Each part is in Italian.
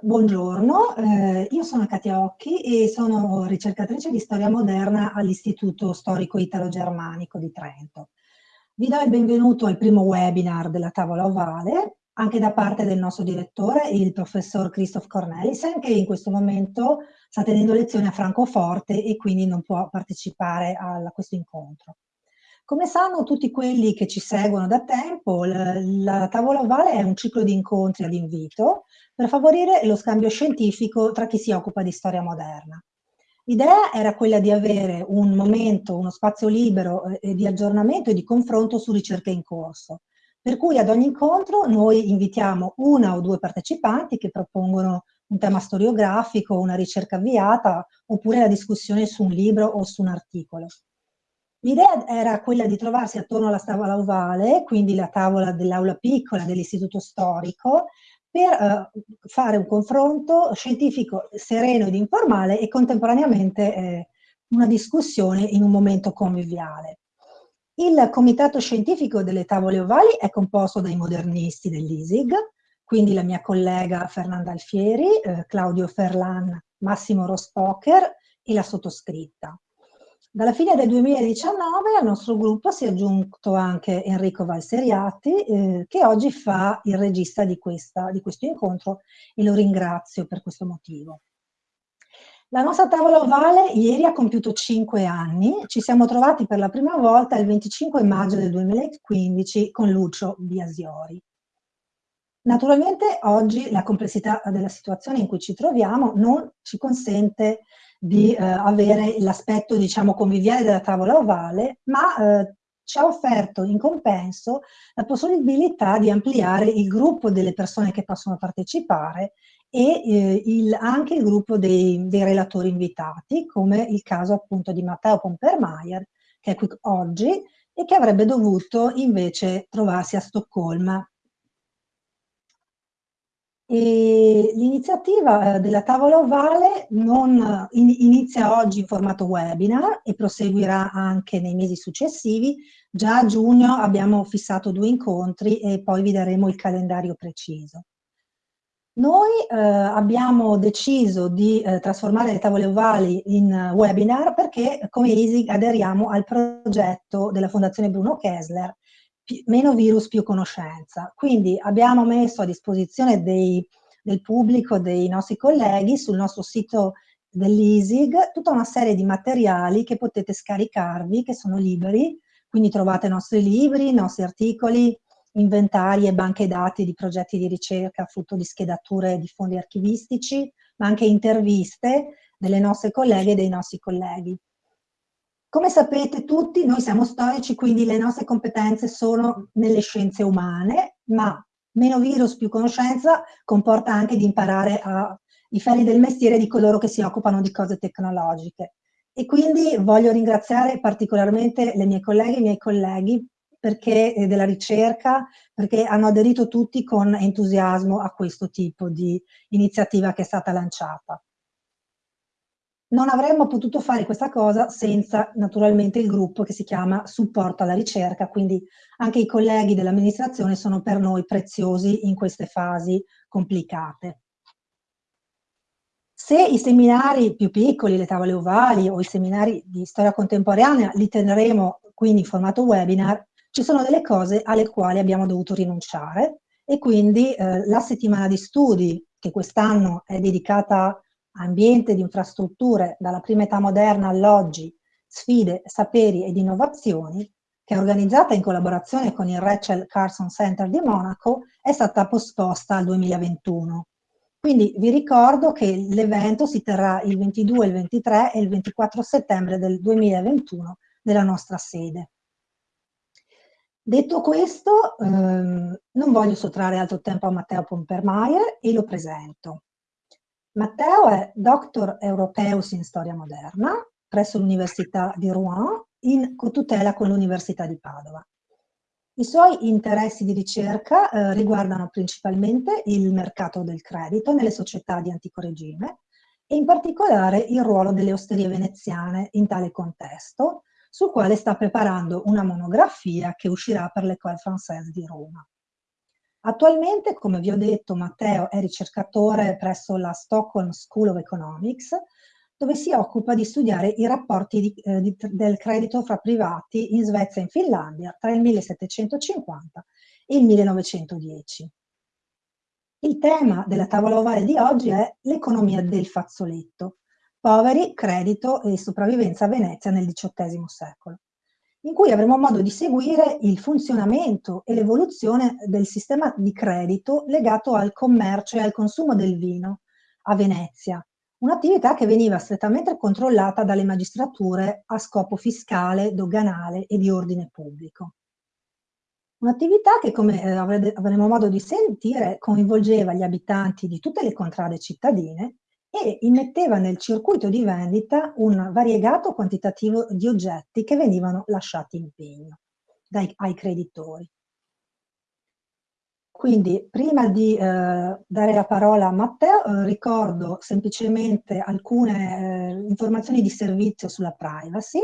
Buongiorno, eh, io sono Katia Occhi e sono ricercatrice di storia moderna all'Istituto Storico Italo-Germanico di Trento. Vi do il benvenuto al primo webinar della tavola ovale, anche da parte del nostro direttore, il professor Christoph Cornelissen, che in questo momento sta tenendo lezioni a Francoforte e quindi non può partecipare a questo incontro. Come sanno tutti quelli che ci seguono da tempo, la, la tavola ovale è un ciclo di incontri ad invito per favorire lo scambio scientifico tra chi si occupa di storia moderna. L'idea era quella di avere un momento, uno spazio libero eh, di aggiornamento e di confronto su ricerche in corso, per cui ad ogni incontro noi invitiamo una o due partecipanti che propongono un tema storiografico, una ricerca avviata, oppure la discussione su un libro o su un articolo. L'idea era quella di trovarsi attorno alla tavola ovale, quindi la tavola dell'aula piccola dell'istituto storico, per eh, fare un confronto scientifico sereno ed informale e contemporaneamente eh, una discussione in un momento conviviale. Il comitato scientifico delle tavole ovali è composto dai modernisti dell'ISIG, quindi la mia collega Fernanda Alfieri, eh, Claudio Ferlan, Massimo Rospocher e la sottoscritta. Dalla fine del 2019 al nostro gruppo si è aggiunto anche Enrico Valseriati, eh, che oggi fa il regista di, questa, di questo incontro e lo ringrazio per questo motivo. La nostra tavola ovale ieri ha compiuto 5 anni, ci siamo trovati per la prima volta il 25 maggio del 2015 con Lucio Biasiori. Naturalmente oggi la complessità della situazione in cui ci troviamo non ci consente di eh, avere l'aspetto diciamo conviviale della tavola ovale, ma eh, ci ha offerto in compenso la possibilità di ampliare il gruppo delle persone che possono partecipare e eh, il, anche il gruppo dei, dei, relatori invitati, come il caso appunto di Matteo Pompermeier, che è qui oggi e che avrebbe dovuto invece trovarsi a Stoccolma L'iniziativa eh, della tavola ovale non, in, inizia oggi in formato webinar e proseguirà anche nei mesi successivi. Già a giugno abbiamo fissato due incontri e poi vi daremo il calendario preciso. Noi eh, abbiamo deciso di eh, trasformare le tavole ovali in webinar perché come ISIG aderiamo al progetto della Fondazione Bruno Kessler meno virus più conoscenza. Quindi abbiamo messo a disposizione dei, del pubblico, dei nostri colleghi, sul nostro sito dell'ISIG, tutta una serie di materiali che potete scaricarvi, che sono liberi, quindi trovate i nostri libri, i nostri articoli, inventari e banche dati di progetti di ricerca, frutto di schedature di fondi archivistici, ma anche interviste delle nostre colleghe e dei nostri colleghi. Come sapete tutti, noi siamo storici, quindi le nostre competenze sono nelle scienze umane, ma meno virus più conoscenza comporta anche di imparare a, i ferri del mestiere di coloro che si occupano di cose tecnologiche. E quindi voglio ringraziare particolarmente le mie colleghe e i miei colleghi perché, eh, della ricerca, perché hanno aderito tutti con entusiasmo a questo tipo di iniziativa che è stata lanciata non avremmo potuto fare questa cosa senza naturalmente il gruppo che si chiama supporto alla ricerca, quindi anche i colleghi dell'amministrazione sono per noi preziosi in queste fasi complicate. Se i seminari più piccoli, le tavole ovali o i seminari di storia contemporanea li terremo quindi in formato webinar, ci sono delle cose alle quali abbiamo dovuto rinunciare e quindi eh, la settimana di studi che quest'anno è dedicata ambiente di infrastrutture dalla prima età moderna all'oggi, sfide, saperi ed innovazioni, che è organizzata in collaborazione con il Rachel Carson Center di Monaco, è stata posposta al 2021. Quindi vi ricordo che l'evento si terrà il 22, il 23 e il 24 settembre del 2021 nella nostra sede. Detto questo, ehm, non voglio sottrarre altro tempo a Matteo Pompermeier e lo presento. Matteo è Doctor Europeus in Storia Moderna presso l'Università di Rouen in cotutela con l'Università di Padova. I suoi interessi di ricerca eh, riguardano principalmente il mercato del credito nelle società di antico regime e in particolare il ruolo delle osterie veneziane in tale contesto, sul quale sta preparando una monografia che uscirà per l'École Française di Roma. Attualmente, come vi ho detto, Matteo è ricercatore presso la Stockholm School of Economics, dove si occupa di studiare i rapporti di, eh, di, del credito fra privati in Svezia e in Finlandia tra il 1750 e il 1910. Il tema della tavola ovale di oggi è l'economia del fazzoletto, poveri, credito e sopravvivenza a Venezia nel XVIII secolo, in cui avremo modo di seguire il funzionamento e l'evoluzione del sistema di credito legato al commercio e al consumo del vino a Venezia, un'attività che veniva strettamente controllata dalle magistrature a scopo fiscale, doganale e di ordine pubblico. Un'attività che, come eh, avremo modo di sentire, coinvolgeva gli abitanti di tutte le contrade cittadine e immetteva nel circuito di vendita un variegato quantitativo di oggetti che venivano lasciati in pegno dai, ai creditori. Quindi prima di eh, dare la parola a Matteo eh, ricordo semplicemente alcune eh, informazioni di servizio sulla privacy.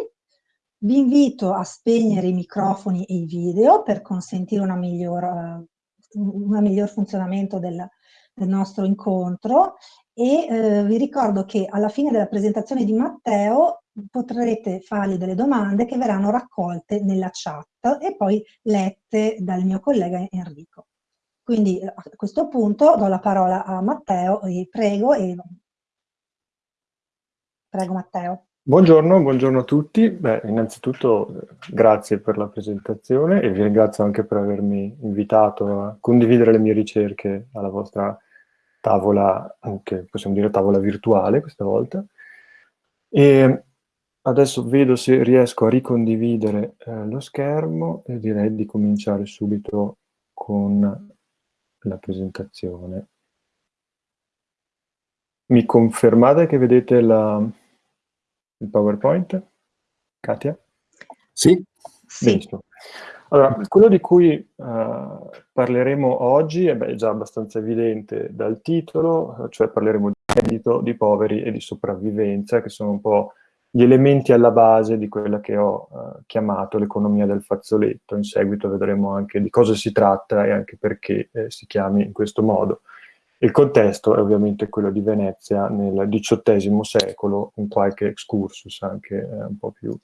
Vi invito a spegnere i microfoni e i video per consentire miglior, uh, un miglior funzionamento del, del, nostro incontro e uh, vi ricordo che alla fine della presentazione di Matteo potrete fargli delle domande che verranno raccolte nella chat e poi lette dal mio collega Enrico. Quindi a questo punto do la parola a Matteo e prego. E... Prego Matteo. Buongiorno, buongiorno a tutti. Beh, innanzitutto grazie per la presentazione e vi ringrazio anche per avermi invitato a condividere le mie ricerche alla vostra tavola, anche possiamo dire tavola virtuale questa volta. E adesso vedo se riesco a ricondividere eh, lo schermo e direi di cominciare subito con la presentazione. Mi confermate che vedete la il PowerPoint? Katia? Sì. Benissimo. Allora, quello di cui uh, parleremo oggi è beh, già abbastanza evidente dal titolo, cioè parleremo di reddito, di poveri e di sopravvivenza, che sono un po' gli elementi alla base di quella che ho uh, chiamato l'economia del fazzoletto. In seguito vedremo anche di cosa si tratta e anche perché eh, si chiami in questo modo. Il contesto è ovviamente quello di Venezia nel XVIII secolo, con qualche excursus anche eh, un po' più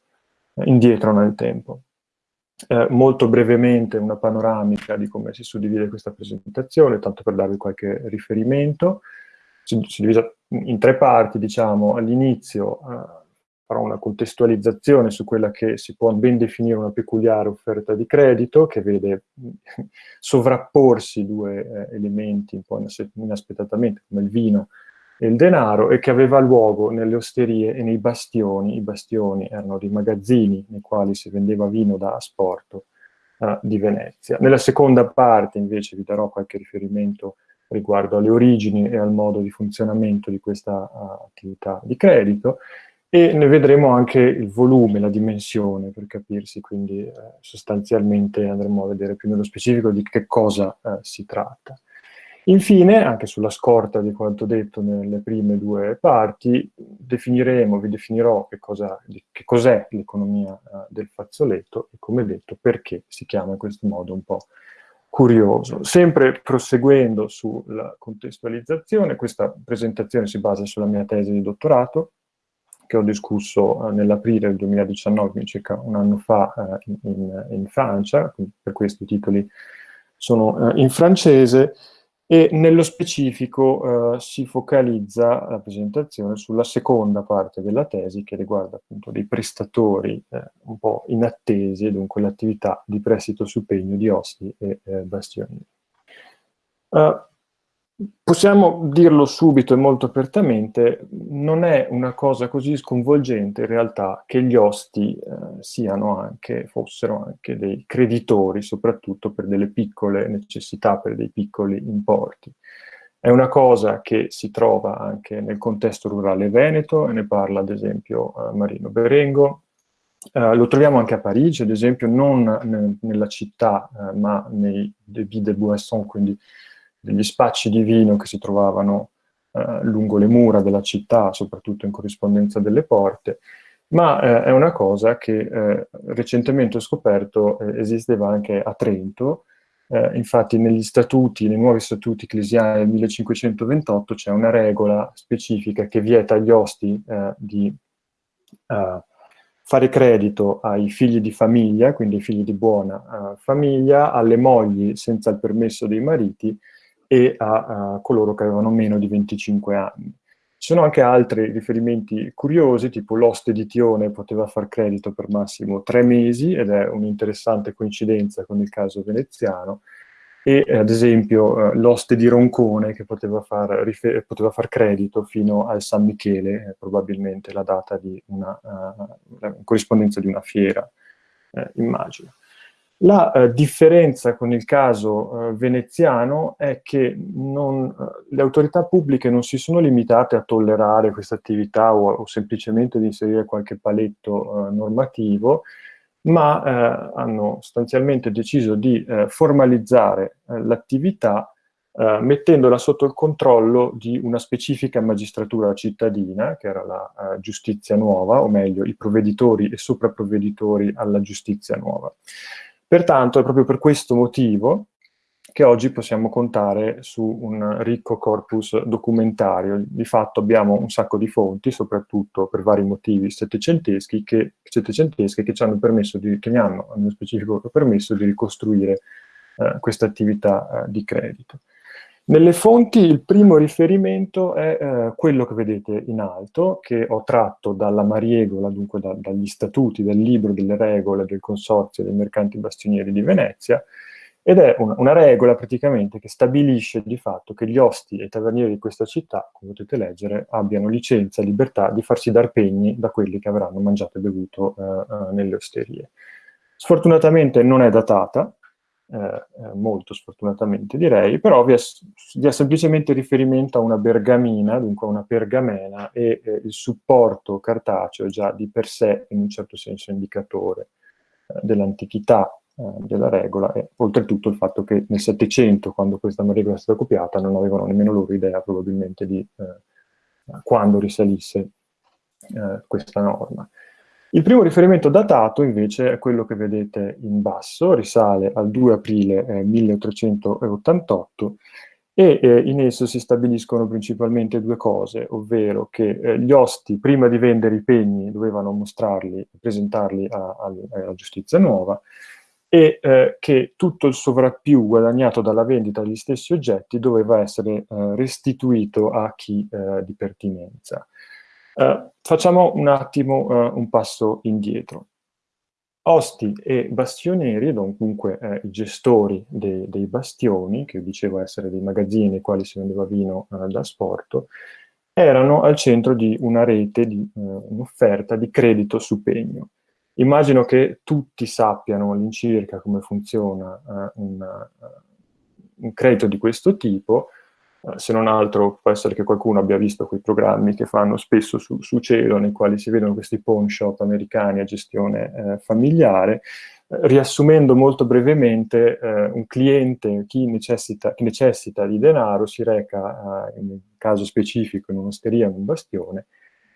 eh, indietro nel tempo. Eh, molto brevemente una panoramica di come si suddivide questa presentazione, tanto per darvi qualche riferimento. Si, si divisa in tre parti, diciamo, all'inizio eh, farò una contestualizzazione su quella che si può ben definire una peculiare offerta di credito, che vede sovrapporsi due eh, elementi un po' inaspettatamente, come il vino e il denaro, e che aveva luogo nelle osterie e nei bastioni. I bastioni erano dei magazzini nei quali si vendeva vino da asporto eh, di Venezia. Nella seconda parte, invece, vi darò qualche riferimento riguardo alle origini e al modo di funzionamento di questa uh, attività di credito, e ne vedremo anche il volume, la dimensione per capirsi, quindi eh, sostanzialmente andremo a vedere più nello specifico di che cosa eh, si tratta. Infine, anche sulla scorta di quanto detto nelle prime due parti, definiremo, vi definirò che, cos'è l'economia eh, del fazzoletto e come detto perché si chiama in questo modo un po' curioso. Sempre proseguendo sulla contestualizzazione, questa presentazione si basa sulla mia tesi di dottorato, che ho discusso eh, nell'aprile del 2019, quindi circa un anno fa, eh, in, in, Francia, per questo i titoli sono eh, in francese, e nello specifico eh, si focalizza la presentazione sulla seconda parte della tesi che riguarda appunto dei prestatori eh, un po' inattesi e dunque l'attività di prestito su pegno di osti e bastioni. Uh, Possiamo dirlo subito e molto apertamente, non è una cosa così sconvolgente in realtà che gli osti eh, anche, fossero anche dei creditori, soprattutto per delle piccole necessità, per dei piccoli importi. È una cosa che si trova anche nel contesto rurale veneto, e ne parla ad esempio eh, Marino Berengo, Uh, lo troviamo anche a Parigi, ad esempio, non nella città, uh, ma nei débits de boisson, quindi degli spacci di vino che si trovavano eh, lungo le mura della città, soprattutto in corrispondenza delle porte, ma eh, è una cosa che eh, recentemente ho scoperto eh, esisteva anche a Trento, Eh, infatti negli statuti, nei nuovi statuti ecclesiani del 1528 c'è una regola specifica che vieta agli osti eh, di fare credito ai figli di famiglia, quindi ai figli di buona uh, famiglia, alle mogli senza il permesso dei mariti e a, a coloro che avevano meno di 25 anni. Ci sono anche altri riferimenti curiosi, tipo l'oste di Tione poteva far credito per massimo tre mesi, ed è un'interessante coincidenza con il caso veneziano, e ad esempio eh, l'oste di Roncone che poteva far, poteva far, credito fino al San Michele, eh, probabilmente la data di una uh, corrispondenza di una fiera, eh, immagino. La eh, differenza con il caso eh, veneziano è che non, eh, le autorità pubbliche non si sono limitate a tollerare questa attività o, o, semplicemente di inserire qualche paletto eh, normativo, ma eh, hanno sostanzialmente deciso di eh, formalizzare l'attività mettendola sotto il controllo di una specifica magistratura cittadina, che era la giustizia nuova, o meglio i provveditori e sopraprovveditori alla giustizia nuova. Pertanto è proprio per questo motivo che oggi possiamo contare su un ricco corpus documentario. Di fatto abbiamo un sacco di fonti, soprattutto per vari motivi settecenteschi, che, settecenteschi che ci hanno permesso, di, che mi hanno, nello specifico, permesso di ricostruire eh, questa attività eh, di credito. Nelle fonti il primo riferimento è eh, quello che vedete in alto, che ho tratto dalla Mariegola, dunque da, dagli statuti, dal libro delle regole del Consorzio dei Mercanti Bastionieri di Venezia, ed è una, una, regola praticamente che stabilisce di fatto che gli osti e i tavernieri di questa città, come potete leggere, abbiano licenza libertà di farsi dar pegni da quelli che avranno mangiato e bevuto eh, eh, nelle osterie. Sfortunatamente non è datata, eh, eh, molto sfortunatamente direi, però vi è, vi è, semplicemente riferimento a una bergamina, dunque a una pergamena, e eh, il supporto cartaceo già di per sé in un certo senso indicatore eh, dell'antichità eh, della regola, e oltretutto il fatto che nel Settecento, quando questa regola è stata copiata, non avevano nemmeno loro idea probabilmente di quando risalisse questa norma. Il primo riferimento datato invece è quello che vedete in basso, risale al 2 aprile eh, 1388 e eh, in esso si stabiliscono principalmente due cose, ovvero che eh, gli osti prima di vendere i pegni dovevano mostrarli, presentarli a, a, alla giustizia nuova e eh, che tutto il sovrappiù guadagnato dalla vendita degli stessi oggetti doveva essere eh, restituito a chi eh, di pertinenza. Uh, facciamo un attimo uh, un passo indietro. Osti e bastionieri, dunque eh, i gestori de dei bastioni, che dicevo essere dei magazzini nei quali si vendeva vino eh, da sporto, erano al centro di una rete, di eh, un'offerta di credito su pegno. Immagino che tutti sappiano all'incirca come funziona eh, un, un credito di questo tipo, se non altro può essere che qualcuno abbia visto quei programmi che fanno spesso su, su cielo, nei quali si vedono questi pawn shop americani a gestione eh, familiare. Eh, riassumendo molto brevemente, eh, un cliente, chi necessita, chi necessita, di denaro, si reca, eh, in un caso specifico, in un'osteria, in un bastione,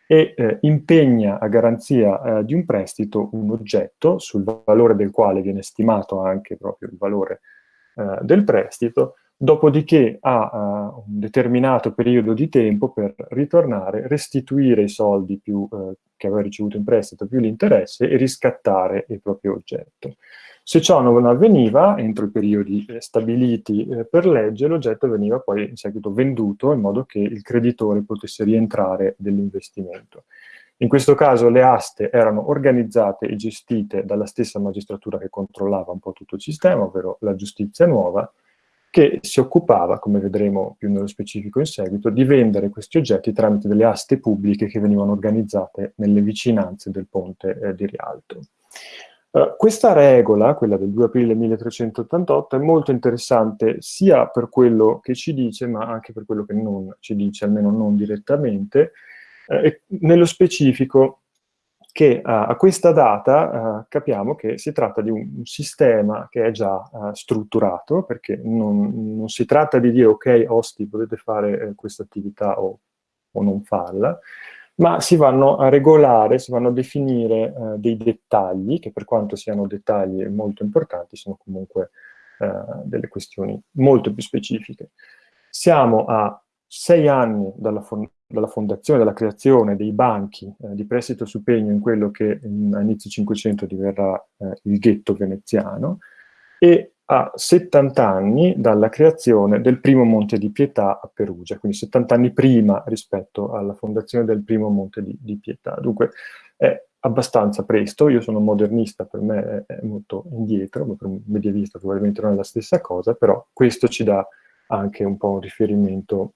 e eh, impegna a garanzia di un prestito un oggetto sul valore del quale viene stimato anche proprio il valore del prestito, dopodiché ha uh, un determinato periodo di tempo per ritornare, restituire i soldi più, uh, che aveva ricevuto in prestito più l'interesse e riscattare il proprio oggetto. Se ciò non avveniva, entro i periodi eh, stabiliti eh, per legge, l'oggetto veniva poi in seguito venduto in modo che il creditore potesse rientrare dell'investimento. In questo caso le aste erano organizzate e gestite dalla stessa magistratura che controllava un po' tutto il sistema, ovvero la giustizia nuova, che si occupava, come vedremo più nello specifico in seguito, di vendere questi oggetti tramite delle aste pubbliche che venivano organizzate nelle vicinanze del ponte eh, di Rialto. Uh, questa regola, quella del 2 aprile 1388, è molto interessante sia per quello che ci dice, ma anche per quello che non ci dice, almeno non direttamente, uh, e nello specifico che uh, a questa data uh, capiamo che si tratta di un, un sistema che è già uh, strutturato, perché non, non, si tratta di dire ok, osti, potete fare eh, questa attività o, o, non farla, ma si vanno a regolare, si vanno a definire dei dettagli, che per quanto siano dettagli molto importanti, sono comunque eh, delle questioni molto più specifiche. Siamo a sei anni dalla, dalla fondazione, dalla creazione dei banchi eh, di prestito su pegno in quello che a inizio 500 diverrà eh, il ghetto veneziano, e a 70 anni dalla creazione del primo Monte di Pietà a Perugia, quindi 70 anni prima rispetto alla fondazione del primo Monte di, di Pietà. Dunque è abbastanza presto, io sono modernista, per me è, è molto indietro, ma per un medievista probabilmente non è la stessa cosa, però questo ci dà anche un po' un riferimento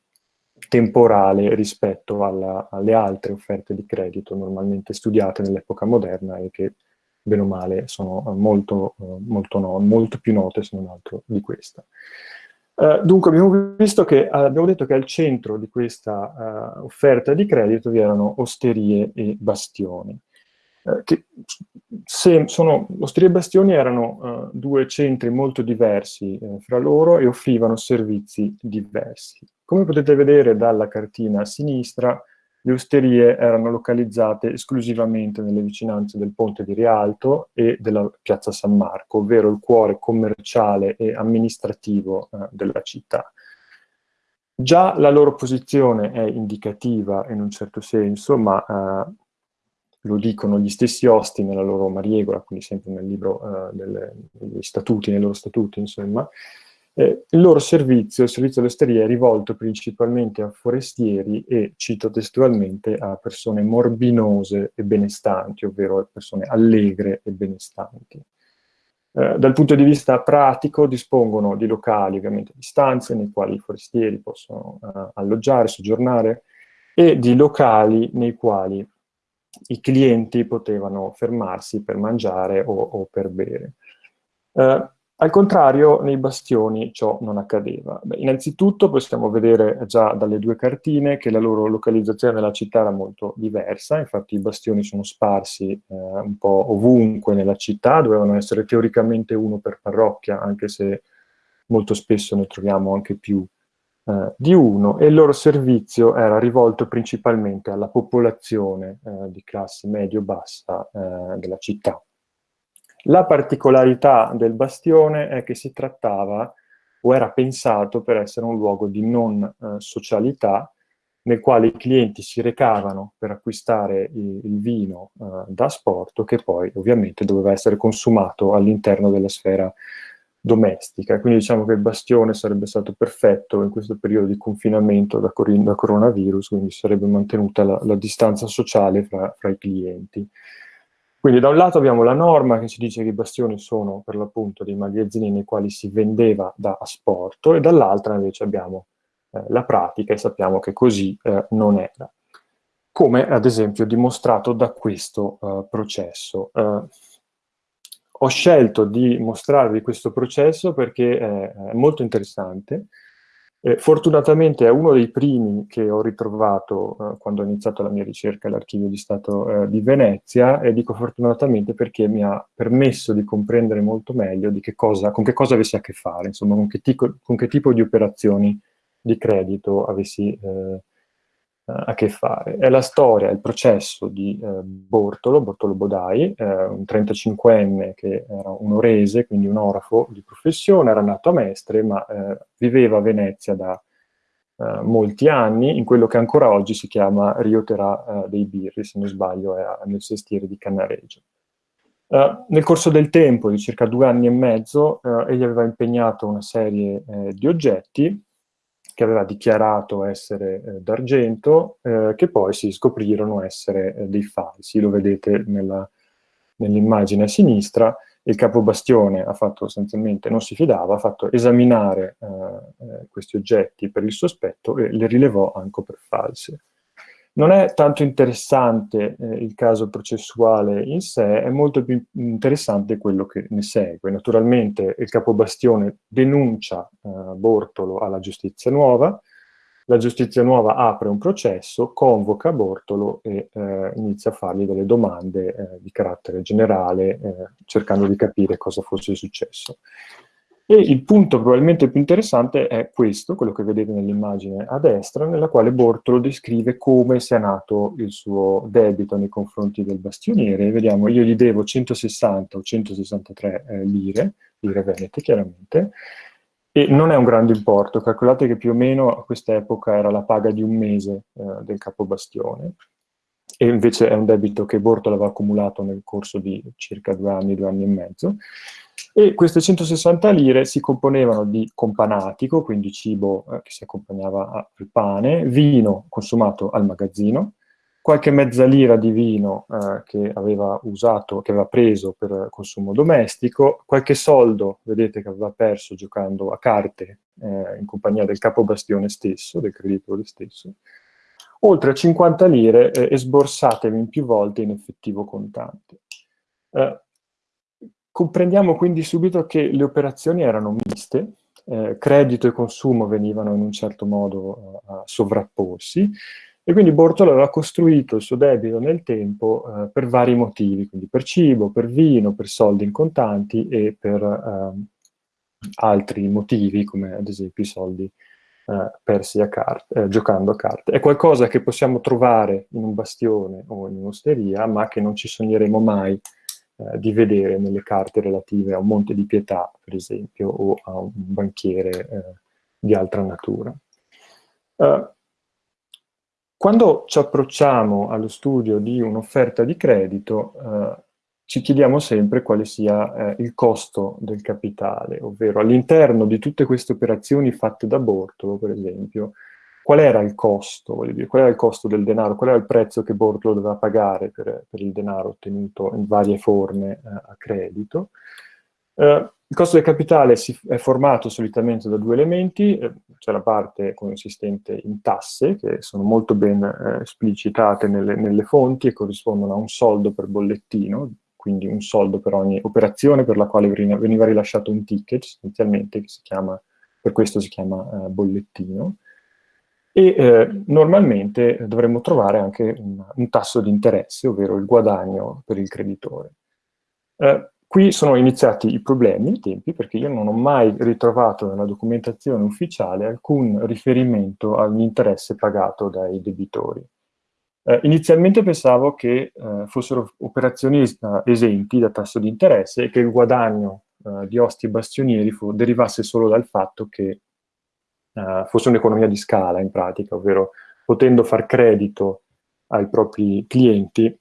temporale rispetto alla, alle altre offerte di credito normalmente studiate nell'epoca moderna e che bene o male sono molto, molto, no, molto più note se non altro di questa. Uh, dunque abbiamo visto che, abbiamo detto che al centro di questa uh, offerta di credito vi erano osterie e bastioni. Uh, che se sono, osterie e bastioni erano due centri molto diversi fra loro e offrivano servizi diversi. Come potete vedere dalla cartina a sinistra, le osterie erano localizzate esclusivamente nelle vicinanze del ponte di Rialto e della piazza San Marco, ovvero il cuore commerciale e amministrativo eh, della città. Già la loro posizione è indicativa in un certo senso, ma eh, lo dicono gli stessi osti nella loro mariegola, quindi sempre nel libro eh, delle, degli statuti, nei loro statuti, insomma, eh, il loro servizio, il servizio all'osteria, è rivolto principalmente a forestieri e, cito testualmente, a persone morbinose e benestanti, ovvero a persone allegre e benestanti. Eh, dal punto di vista pratico dispongono di locali, ovviamente di stanze, nei quali i forestieri possono eh, alloggiare, soggiornare, e di locali nei quali i clienti potevano fermarsi per mangiare o, o per bere. Eh, al contrario, nei bastioni ciò non accadeva. Beh, innanzitutto possiamo vedere già dalle due cartine che la loro localizzazione nella città era molto diversa, infatti i bastioni sono sparsi eh, un po' ovunque nella città, dovevano essere teoricamente uno per parrocchia, anche se molto spesso ne troviamo anche più eh, di uno, e il loro servizio era rivolto principalmente alla popolazione eh, di classe medio-bassa eh, della città. La particolarità del bastione è che si trattava o era pensato per essere un luogo di non eh, socialità nel quale i clienti si recavano per acquistare il, vino eh, da sport che poi ovviamente doveva essere consumato all'interno della sfera domestica. Quindi diciamo che il bastione sarebbe stato perfetto in questo periodo di confinamento da, da coronavirus, quindi sarebbe mantenuta la, la distanza sociale fra, fra i clienti. Quindi da un lato abbiamo la norma che ci dice che i bastioni sono per l'appunto dei magazzini nei quali si vendeva da asporto e dall'altra invece abbiamo eh, la pratica e sappiamo che così eh, non era. Come ad esempio dimostrato da questo eh, processo. Ho scelto di mostrarvi questo processo perché è molto interessante, eh, fortunatamente è uno dei primi che ho ritrovato eh, quando ho iniziato la mia ricerca all'Archivio di Stato eh, di Venezia e dico fortunatamente perché mi ha permesso di comprendere molto meglio che cosa, con che cosa avessi a che fare, insomma con che, tico, con che tipo di operazioni di credito avessi eh, a che fare. È la storia, il processo di eh, Bortolo, Bortolo Bodai, eh, un 35enne che era un orese, quindi un orafo di professione, era nato a Mestre, ma eh, viveva a Venezia da eh, molti anni, in quello che ancora oggi si chiama Rio Terà eh, dei Birri, se non sbaglio, è nel sestiere di Cannareggio. Uh, nel corso del tempo, di circa due anni e mezzo, egli aveva impegnato una serie di oggetti che aveva dichiarato essere eh, d'argento, eh, che poi si scoprirono essere eh, dei falsi. Lo vedete nell'immagine a sinistra. Il capobastione ha fatto sostanzialmente, non si fidava, ha fatto esaminare eh, eh, questi oggetti per il sospetto e le rilevò anche per false. Non è tanto interessante eh, il caso processuale in sé, è molto più interessante quello che ne segue. Naturalmente il capobastione denuncia eh, Bortolo alla giustizia nuova, la giustizia nuova apre un processo, convoca Bortolo e eh, inizia a fargli delle domande eh, di carattere generale, eh, cercando di capire cosa fosse successo. E il punto probabilmente più interessante è questo, quello che vedete nell'immagine a destra, nella quale Bortolo descrive come sia nato il suo debito nei confronti del bastioniere. Vediamo, io gli devo 160 o 163 eh, lire, lire venete chiaramente, e non è un grande importo, calcolate che più o meno a questa epoca era la paga di un mese eh, del capobastione, e invece è un debito che Bortola aveva accumulato nel corso di circa due anni, due anni e mezzo, e queste 160 lire si componevano di companatico, quindi cibo eh, che si accompagnava al pane, vino consumato al magazzino, qualche mezza lira di vino eh, che aveva usato, che aveva preso per consumo domestico, qualche soldo, vedete che aveva perso giocando a carte eh, in compagnia del capobastione stesso, del creditore stesso, oltre a 50 lire eh, esborsatevi in più volte in effettivo contante. Eh, comprendiamo quindi subito che le operazioni erano miste, eh, credito e consumo venivano in un certo modo a sovrapporsi, e quindi Bortolo aveva costruito il suo debito nel tempo eh, per vari motivi, quindi per cibo, per vino, per soldi in contanti e per eh, altri motivi, come ad esempio i soldi eh, persi a carte, eh, giocando a carte. È qualcosa che possiamo trovare in un bastione o in un'osteria, ma che non ci sogneremo mai eh, di vedere nelle carte relative a un monte di pietà, per esempio, o a un banchiere eh, di altra natura. Uh, quando ci approcciamo allo studio di un'offerta di credito, eh, ci chiediamo sempre quale sia eh, il costo del capitale, ovvero all'interno di tutte queste operazioni fatte da Bortolo, per esempio, qual era il costo, dire, qual era il costo del denaro, qual era il prezzo che Bortolo doveva pagare per, per il denaro ottenuto in varie forme eh, a credito, eh, il costo del capitale si, è formato solitamente da due elementi, eh, c'è la parte consistente in tasse, che sono molto ben eh, esplicitate nelle, nelle, fonti e corrispondono a un soldo per bollettino, quindi un soldo per ogni operazione per la quale veniva rilasciato un ticket, essenzialmente, che si chiama, per questo si chiama eh, bollettino. E eh, normalmente dovremmo trovare anche un, un tasso di interesse, ovvero il guadagno per il creditore. Eh, Qui sono iniziati i problemi, i tempi, perché io non ho mai ritrovato nella documentazione ufficiale alcun riferimento all'interesse pagato dai debitori. Eh, inizialmente pensavo che eh, fossero operazioni es esenti da tasso di interesse e che il guadagno eh, di osti e bastionieri derivasse solo dal fatto che eh, fosse un'economia di scala in pratica, ovvero potendo far credito ai propri clienti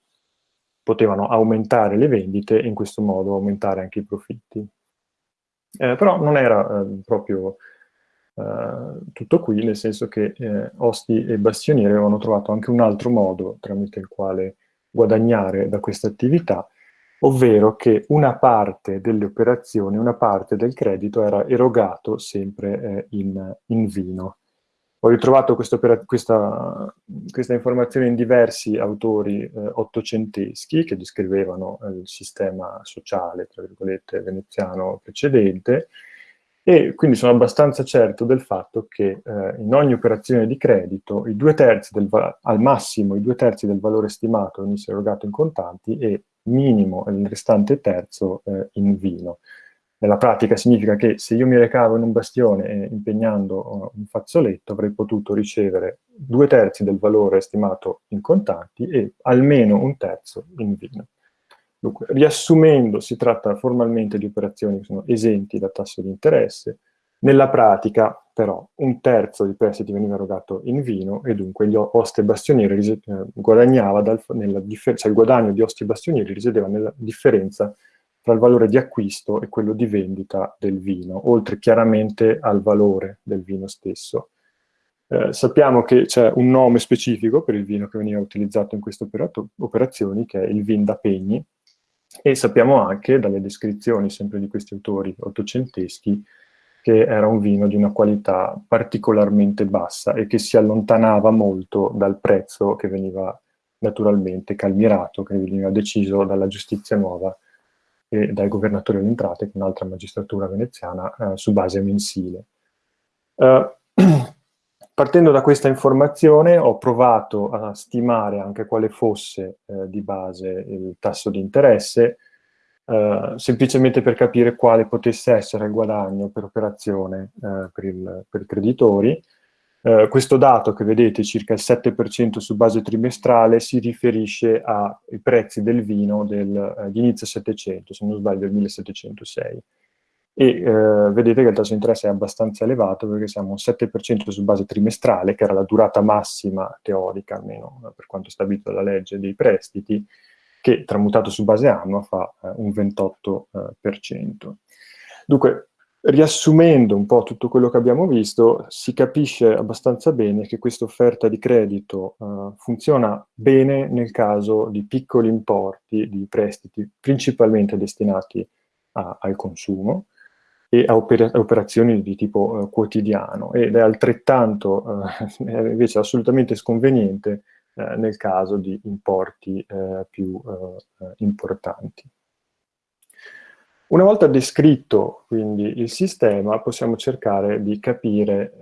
potevano aumentare le vendite e in questo modo aumentare anche i profitti. Eh, però non era eh, proprio eh, tutto qui, nel senso che eh, Osti e Bastionieri avevano trovato anche un altro modo tramite il quale guadagnare da questa attività, ovvero che una parte delle operazioni, una parte del credito era erogato sempre eh, in, in vino. Ho ritrovato questa, questa, questa, informazione in diversi autori eh, ottocenteschi che descrivevano eh, il sistema sociale, tra virgolette, veneziano precedente, e quindi sono abbastanza certo del fatto che eh, in ogni operazione di credito al massimo i due terzi del valore stimato venissero erogato in contanti e minimo il restante terzo eh, in vino. Nella pratica significa che se io mi recavo in un bastione eh, impegnando uh, un fazzoletto avrei potuto ricevere due terzi del valore stimato in contanti e almeno un terzo in vino. Dunque, riassumendo, si tratta formalmente di operazioni che sono esenti da tasso di interesse, nella pratica, però, un terzo dei prestiti veniva erogato in vino e dunque gli oste bastionieri eh, guadagnava dal, nella cioè il guadagno di osti bastionieri risiedeva nella differenza tra il valore di acquisto e quello di vendita del vino, oltre chiaramente al valore del vino stesso. Eh, sappiamo che c'è un nome specifico per il vino che veniva utilizzato in queste operazioni, che è il vin da pegni, e sappiamo anche dalle descrizioni sempre di questi autori ottocenteschi che era un vino di una qualità particolarmente bassa e che si allontanava molto dal prezzo che veniva naturalmente calmirato, che veniva deciso dalla giustizia nuova e dai governatori alle entrate, che è un'altra magistratura veneziana, eh, su base mensile. Uh, partendo da questa informazione ho provato a stimare anche quale fosse eh, di base il tasso di interesse, eh, semplicemente per capire quale potesse essere il guadagno per operazione eh, per, il, per i creditori, eh, questo dato che vedete, circa il 7% su base trimestrale, si riferisce ai prezzi del vino del, eh, di inizio 700, se non sbaglio il 1706. e eh, vedete che il tasso di interesse è abbastanza elevato perché siamo un 7% su base trimestrale, che era la durata massima teorica, almeno per quanto stabilito dalla legge dei prestiti, che tramutato su base annua fa eh, un 28%. Eh, Dunque, riassumendo un po' tutto quello che abbiamo visto, si capisce abbastanza bene che questa offerta di credito uh, funziona bene nel caso di piccoli importi di prestiti principalmente destinati a, al consumo, e a oper operazioni di tipo uh, quotidiano ed è altrettanto uh, invece assolutamente sconveniente uh, nel caso di importi più importanti. Una volta descritto quindi il sistema possiamo cercare di capire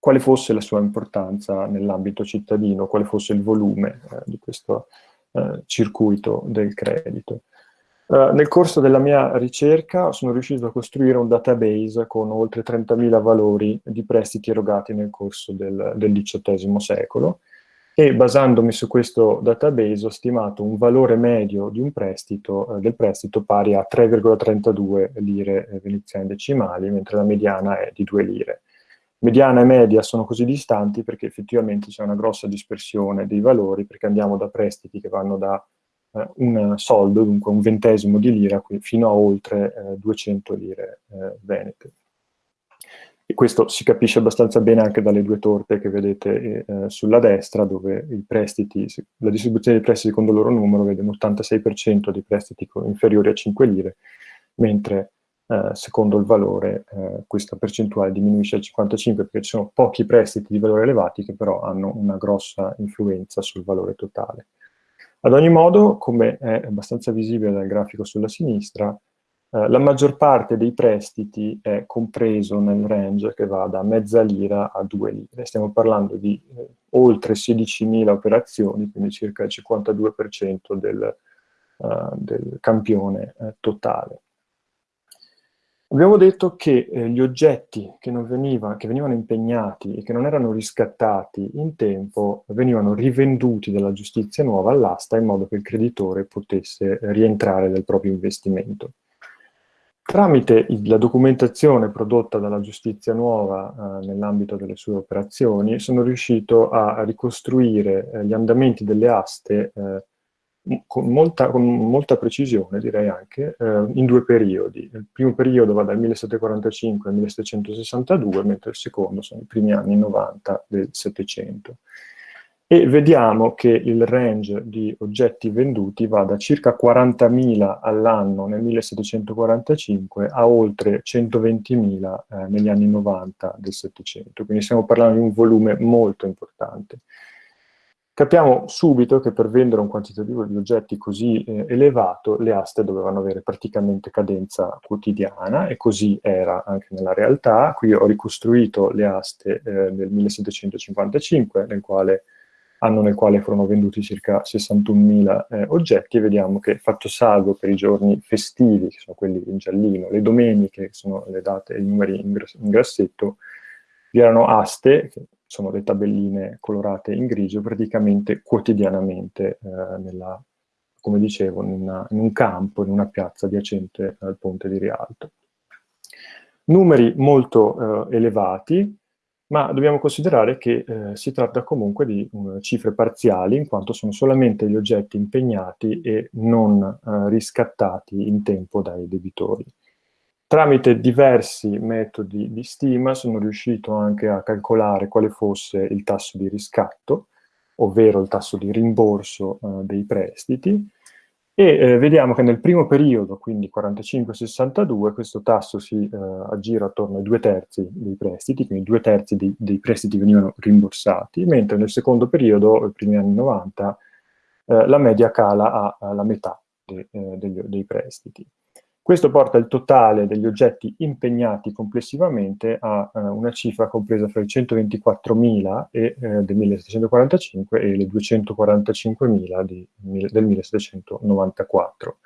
quale fosse la sua importanza nell'ambito cittadino, quale fosse il volume di questo circuito del credito. Uh, nel corso della mia ricerca sono riuscito a costruire un database con oltre 30.000 valori di prestiti erogati nel corso del, del XVIII secolo e basandomi su questo database ho stimato un valore medio di un prestito, eh, del prestito pari a 3,32 lire veneziane decimali, mentre la mediana è di 2 lire. Mediana e media sono così distanti perché effettivamente c'è una grossa dispersione dei valori, perché andiamo da prestiti che vanno da eh, un soldo, dunque un ventesimo di lira, fino a oltre eh, 200 lire eh, venete. E questo si capisce abbastanza bene anche dalle due torte che vedete eh, sulla destra, dove prestiti, la distribuzione dei prestiti secondo il loro numero vede un 86% di prestiti inferiori a 5 lire, mentre eh, secondo il valore eh, questa percentuale diminuisce al 55% perché ci sono pochi prestiti di valore elevati che però hanno una grossa influenza sul valore totale. Ad ogni modo, come è abbastanza visibile dal grafico sulla sinistra, eh, la maggior parte dei prestiti è compreso nel range che va da mezza lira a due lire. Stiamo parlando di eh, oltre 16.000 operazioni, quindi circa il 52% del, uh, del campione eh, totale. Abbiamo detto che eh, gli oggetti che, veniva, che, venivano impegnati e che non erano riscattati in tempo venivano rivenduti dalla giustizia nuova all'asta in modo che il creditore potesse rientrare del proprio investimento. Tramite la documentazione prodotta dalla giustizia nuova eh, nell'ambito delle sue operazioni sono riuscito a ricostruire eh, gli andamenti delle aste eh, con molta, con molta, precisione, direi anche, eh, in due periodi. Il primo periodo va dal 1745 al 1762, mentre il secondo sono i primi anni 90 del Settecento. E vediamo che il range di oggetti venduti va da circa 40.000 all'anno nel 1745 a oltre 120.000 eh, negli anni 90 del Settecento. Quindi stiamo parlando di un volume molto importante. Capiamo subito che per vendere un quantitativo di oggetti così eh, elevato le aste dovevano avere praticamente cadenza quotidiana e così era anche nella realtà. Qui ho ricostruito le aste eh, del 1755, nel quale, anno nel quale furono venduti circa 61.000 eh, oggetti e vediamo che fatto salvo per i giorni festivi, che sono quelli in giallino, le domeniche, che sono le date e i numeri in, in grassetto, vi erano aste, che sono le tabelline colorate in grigio, praticamente quotidianamente, eh, nella, come dicevo, in, una, in, un campo, in una piazza adiacente al ponte di Rialto. Numeri molto eh, elevati, ma dobbiamo considerare che eh, si tratta comunque di uh, cifre parziali, in quanto sono solamente gli oggetti impegnati e non uh, riscattati in tempo dai debitori. Tramite diversi metodi di stima sono riuscito anche a calcolare quale fosse il tasso di riscatto, ovvero il tasso di rimborso eh, dei prestiti, e eh, vediamo che nel primo periodo, quindi 45-62, questo tasso si eh, aggira attorno ai due terzi dei prestiti, quindi due terzi dei, dei, prestiti venivano rimborsati, mentre nel secondo periodo, i primi anni 90, eh, la media cala alla metà de, eh, degli, dei prestiti. Questo porta il totale degli oggetti impegnati complessivamente a eh, una cifra compresa fra i 124.000 eh, del 1745 e le 245.000 del 1794.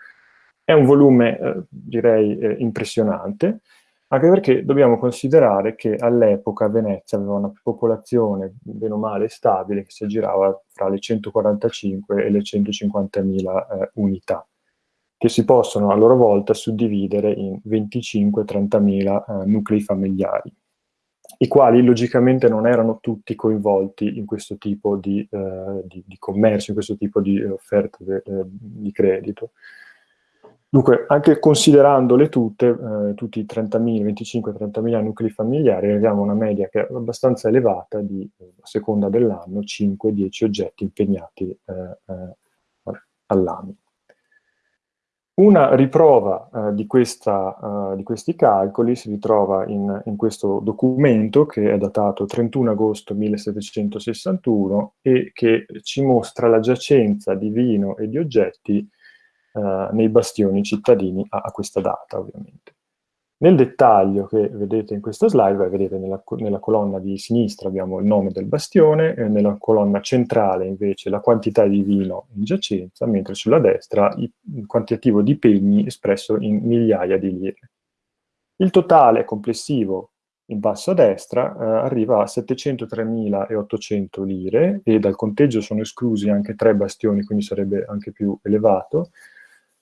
È un volume, eh, direi, eh, impressionante, anche perché dobbiamo considerare che all'epoca Venezia aveva una popolazione, bene o male, stabile, che si aggirava fra le 145 e le 150.000 eh, unità che si possono a loro volta suddividere in 25-30.000 eh, nuclei familiari, i quali logicamente non erano tutti coinvolti in questo tipo di, eh, di, di commercio, in questo tipo di offerte de, eh, di credito. Dunque, anche considerandole tutte, eh, tutti i 30.000, 25-30.000 nuclei familiari, arriviamo a una media che è abbastanza elevata di, a seconda dell'anno, 5-10 oggetti impegnati eh, eh, all'anno. Una riprova uh, di, questa, uh, di, questi calcoli si ritrova in, in, questo documento che è datato 31 agosto 1761 e che ci mostra la giacenza di vino e di oggetti uh, nei bastioni cittadini a, a questa data ovviamente. Nel dettaglio che vedete in questa slide, vedete nella, nella, colonna di sinistra abbiamo il nome del bastione, e nella colonna centrale invece la quantità di vino in giacenza, mentre sulla destra il quantitativo di pegni espresso in migliaia di lire. Il totale complessivo in basso a destra eh, arriva a 703.800 lire e dal conteggio sono esclusi anche tre bastioni, quindi sarebbe anche più elevato,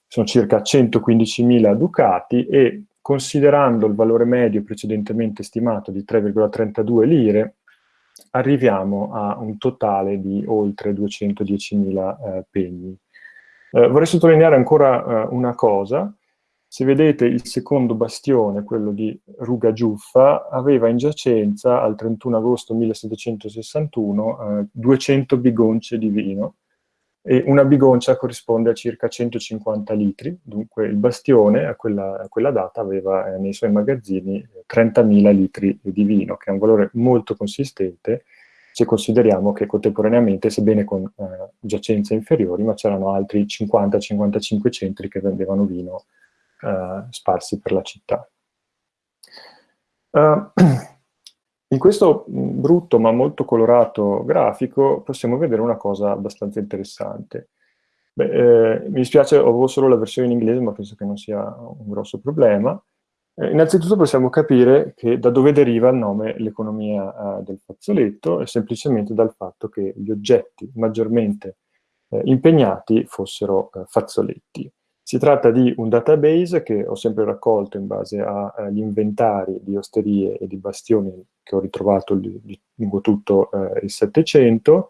sono circa 115.000 ducati e considerando il valore medio precedentemente stimato di 3,32 lire, arriviamo a un totale di oltre 210.000 eh, pegni. Eh, vorrei sottolineare ancora eh, una cosa, se vedete il secondo bastione, quello di Ruga Giuffa, aveva in giacenza al 31 agosto 1761 200 eh, bigonce di vino, e una bigoncia corrisponde a circa 150 litri, dunque il bastione a quella, a quella data aveva eh, nei suoi magazzini 30.000 litri di vino, che è un valore molto consistente se consideriamo che contemporaneamente, sebbene con eh, giacenze inferiori, ma c'erano altri 50-55 centri che vendevano vino eh, sparsi per la città. Uh, In questo brutto ma molto colorato grafico possiamo vedere una cosa abbastanza interessante. Beh, eh, mi dispiace, ho solo la versione in inglese, ma penso che non sia un grosso problema. Eh, innanzitutto possiamo capire da dove deriva il nome l'economia eh, del fazzoletto, è semplicemente dal fatto che gli oggetti maggiormente eh, impegnati fossero eh, fazzoletti. Si tratta di un database che ho sempre raccolto in base agli inventari di osterie e di bastioni che ho ritrovato lungo tutto eh, il Settecento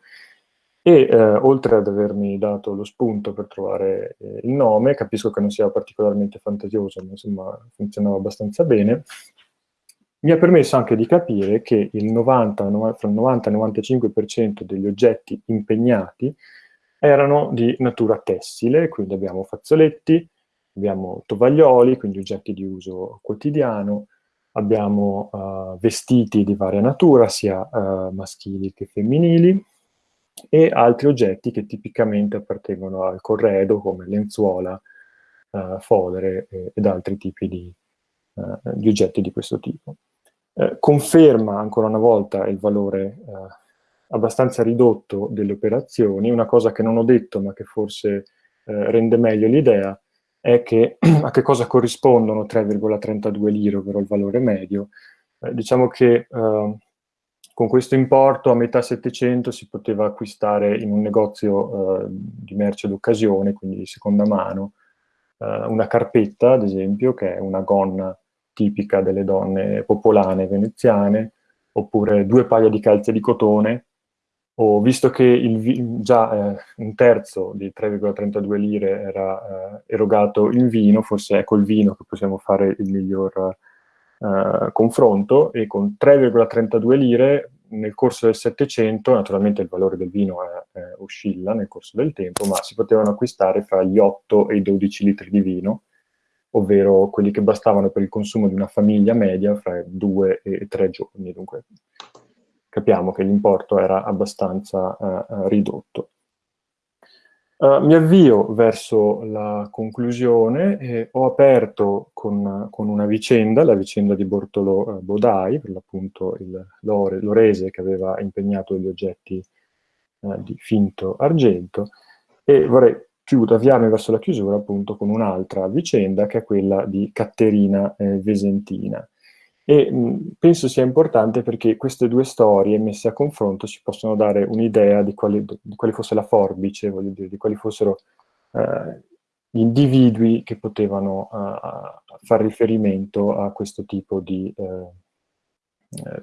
e eh, oltre ad avermi dato lo spunto per trovare eh, il nome, capisco che non sia particolarmente fantasioso, ma insomma funzionava abbastanza bene, mi ha permesso anche di capire che il 90, fra il 90 e il 95% degli oggetti impegnati erano di natura tessile, quindi abbiamo fazzoletti, abbiamo tovaglioli, quindi oggetti di uso quotidiano, abbiamo uh, vestiti di varia natura, sia uh, maschili che femminili, e altri oggetti che tipicamente appartengono al corredo, come lenzuola, uh, fodere ed altri tipi di, di, oggetti di questo tipo. conferma ancora una volta il valore abbastanza ridotto delle operazioni. Una cosa che non ho detto, ma che forse eh, rende meglio l'idea, è che a che cosa corrispondono 3,32 lire, ovvero il valore medio. Eh, diciamo che eh, con questo importo a metà 700 si poteva acquistare in un negozio eh, di merce d'occasione, quindi di seconda mano, eh, una carpetta, ad esempio, che è una gonna tipica delle donne popolane veneziane, oppure due paia di calze di cotone, o visto che il, già eh, un terzo di 3,32 lire era eh, erogato in vino, forse è col vino che possiamo fare il miglior eh, confronto, e con 3,32 lire nel corso del Settecento, naturalmente il valore del vino oscilla nel corso del tempo, ma si potevano acquistare fra gli 8 e i 12 litri di vino, ovvero quelli che bastavano per il consumo di una famiglia media fra 2 e 3 giorni. Dunque capiamo che l'importo era abbastanza uh, ridotto. Uh, mi avvio verso la conclusione e ho aperto con, con una vicenda, la vicenda di Bortolo uh, Bodai, per l'appunto l'Orese che aveva impegnato gli oggetti di finto argento, e vorrei chiudere, avviarmi verso la chiusura appunto con un'altra vicenda che è quella di Catterina eh, Vesentina. E mh, penso sia importante perché queste due storie messe a confronto ci possono dare un'idea di, di, quale fosse la forbice, voglio dire, di quali fossero eh, individui che potevano uh, far riferimento a questo tipo di uh,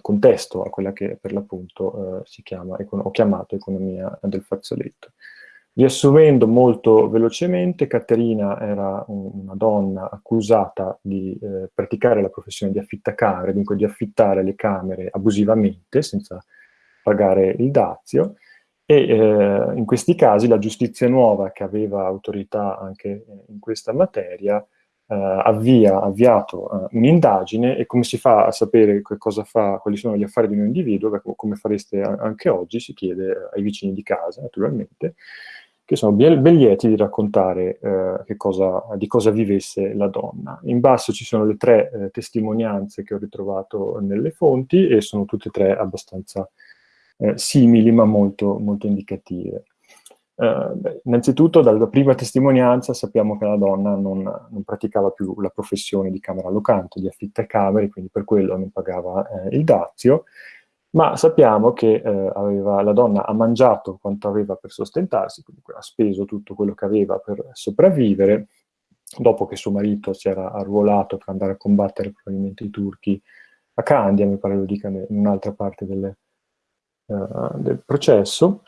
contesto, a quella che per l'appunto si chiama, ho chiamato economia del fazzoletto. Riassumendo molto velocemente, Caterina era una donna accusata di eh, praticare la professione di affittacare, dunque di affittare le camere abusivamente, senza pagare il dazio, e eh, in questi casi la giustizia nuova, che aveva autorità anche in questa materia, eh, avvia, avviato eh, un'indagine e come si fa a sapere cosa fa, quali sono gli affari di un individuo, come fareste anche oggi, si chiede ai vicini di casa, naturalmente, che sono ben, lieti di raccontare eh, cosa, di cosa vivesse la donna. In basso ci sono le tre eh, testimonianze che ho ritrovato nelle fonti e sono tutte e tre abbastanza eh, simili ma molto, molto indicative. Eh, beh, innanzitutto dalla prima testimonianza sappiamo che la donna non, non, praticava più la professione di camera locante, di affittacamere, quindi per quello non pagava eh, il dazio, ma sappiamo che eh, aveva, la donna ha mangiato quanto aveva per sostentarsi, quindi ha speso tutto quello che aveva per sopravvivere, dopo che suo marito si era arruolato per andare a combattere probabilmente i turchi a Candia, mi pare lo dica in un'altra parte delle, uh, del processo,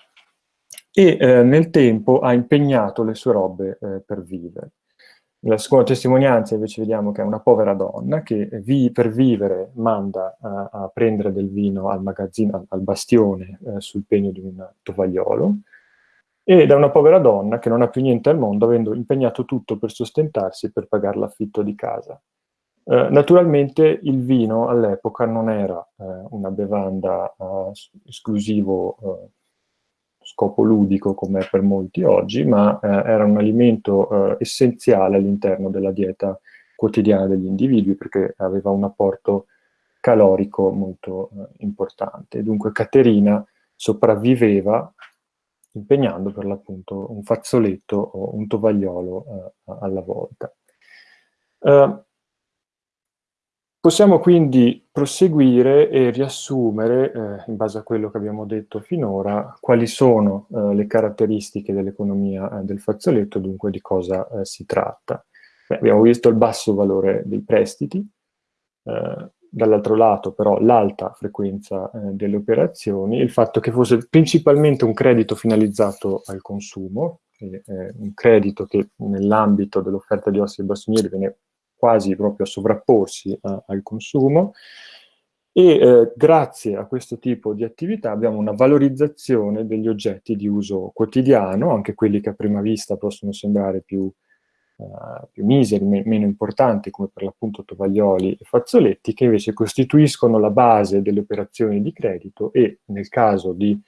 e eh, nel tempo ha impegnato le sue robe eh, per vivere. Nella seconda testimonianza invece vediamo che è una povera donna che vi, per vivere manda a, a, prendere del vino al magazzino, al, bastione, eh, sul pegno di un tovagliolo, ed è una povera donna che non ha più niente al mondo, avendo impegnato tutto per sostentarsi e per pagare l'affitto di casa. Eh, naturalmente il vino all'epoca non era eh, una bevanda uh, esclusivo uh, scopo ludico come per molti oggi, ma eh, era un alimento eh, essenziale all'interno della dieta quotidiana degli individui perché aveva un apporto calorico molto eh, importante. Dunque Caterina sopravviveva impegnando per l'appunto un fazzoletto o un tovagliolo eh, alla volta. Uh, Possiamo quindi proseguire e riassumere, eh, in base a quello che abbiamo detto finora, quali sono eh, le caratteristiche dell'economia eh, del fazzoletto, dunque di cosa eh, si tratta. Beh, abbiamo visto il basso valore dei prestiti, eh, dall'altro lato però l'alta frequenza eh, delle operazioni, il fatto che fosse principalmente un credito finalizzato al consumo, un credito che nell'ambito dell'offerta di ossi e bastonieri viene quasi proprio a sovrapporsi a, al consumo. E eh, grazie a questo tipo di attività abbiamo una valorizzazione degli oggetti di uso quotidiano, anche quelli che a prima vista possono sembrare più, uh, più miseri, me meno importanti, come per l'appunto tovaglioli e fazzoletti, che invece costituiscono la base delle operazioni di credito e nel caso di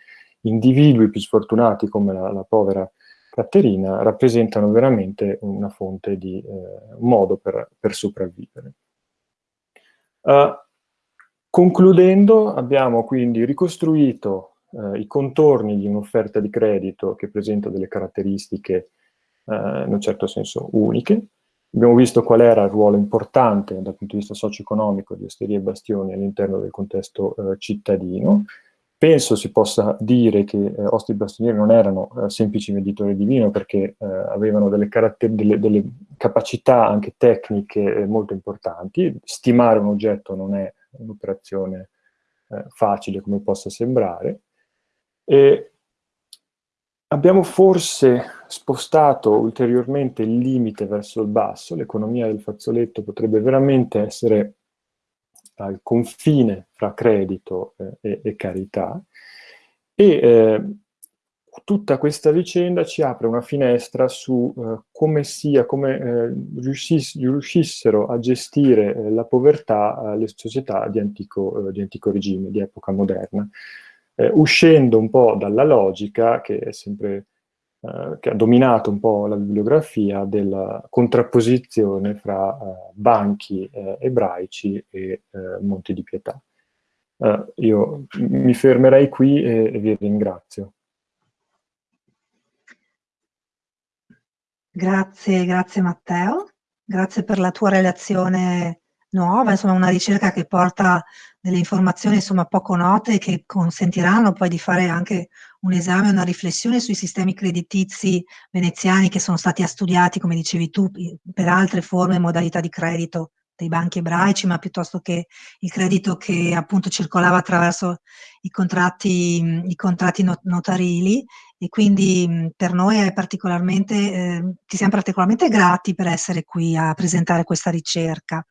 individui più sfortunati come la, la povera Caterina rappresentano veramente una fonte di eh, modo per, per sopravvivere. Uh, concludendo, abbiamo quindi ricostruito uh, i contorni di un'offerta di credito che presenta delle caratteristiche uh, in un certo senso uniche. Abbiamo visto qual era il ruolo importante dal punto di vista socio-economico di Osteria e Bastioni all'interno del contesto cittadino, Penso si possa dire che eh, Osti Bastonieri non erano eh, semplici venditori di vino perché eh, avevano delle, delle, delle, capacità anche tecniche eh, molto importanti. Stimare un oggetto non è un'operazione eh, facile come possa sembrare. E abbiamo forse spostato ulteriormente il limite verso il basso. L'economia del fazzoletto potrebbe veramente essere al confine fra credito eh, e, e, carità. E eh, tutta questa vicenda ci apre una finestra su eh, come sia, come eh, riusciss riuscissero a gestire eh, la povertà le società di antico, di antico, regime, di epoca moderna, uscendo un po' dalla logica che è sempre eh, che ha dominato un po' la bibliografia della contrapposizione fra eh, banchi eh, ebraici e eh, Monti di Pietà. Io mi fermerei qui e, e vi ringrazio. Grazie, grazie Matteo, grazie per la tua relazione nuova, insomma una ricerca che porta delle informazioni insomma poco note che consentiranno poi di fare anche un esame, una riflessione sui sistemi creditizi veneziani che sono stati studiati, come dicevi tu, per altre forme e modalità di credito dei banchi ebraici, ma piuttosto che il credito che appunto circolava attraverso i contratti, i contratti notarili e quindi per noi è particolarmente, eh, ti siamo particolarmente grati per essere qui a presentare questa ricerca.